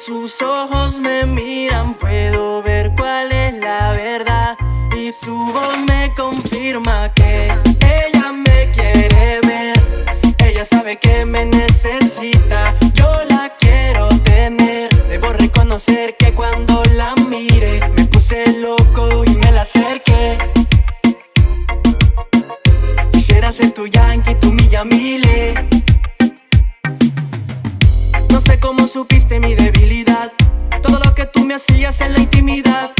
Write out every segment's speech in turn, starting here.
sus ojos me miran puedo ver cuál es la verdad. Y su voz me confirma que ella me quiere ver. Ella sabe que me necesita, yo la quiero tener. Debo reconocer que cuando la mire me puse loco y me la acerqué. Quisiera ser tu yankee, tu mi Yamile. No sé cómo supiste mi debilidad. Todo lo que tú me hacías en la intimidad.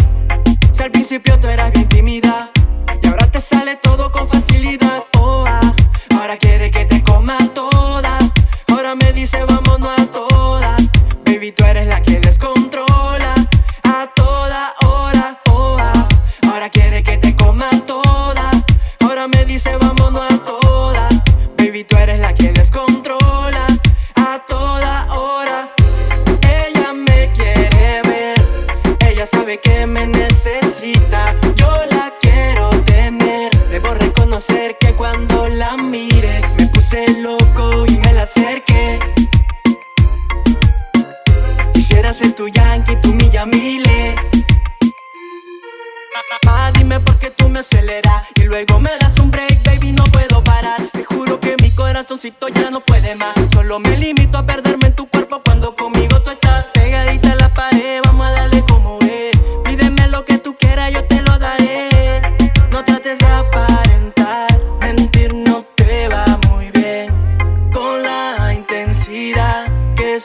Si al principio tú eras Que me necesita. Yo la quiero tener. Debo reconocer que cuando la mire Me puse loco y me la acerqué. Quisiera ser tu yankee, tu mi Yamile Ah, dime por qué tú me aceleras Y luego me das un break, baby, no puedo parar. Te juro que mi corazoncito ya no puede más. Solo me limito a perderme en tu cuerpo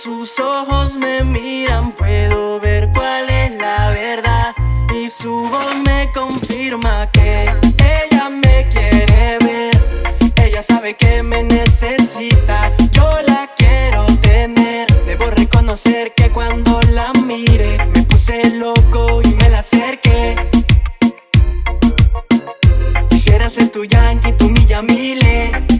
sus ojos me miran puedo ver cuál es la verdad. Y su voz me confirma que ella me quiere ver. Ella sabe que me necesita, yo la quiero tener. Debo reconocer que cuando la mire me puse loco y me la acerqué. Quisiera ser tu yankee, tu milla mile.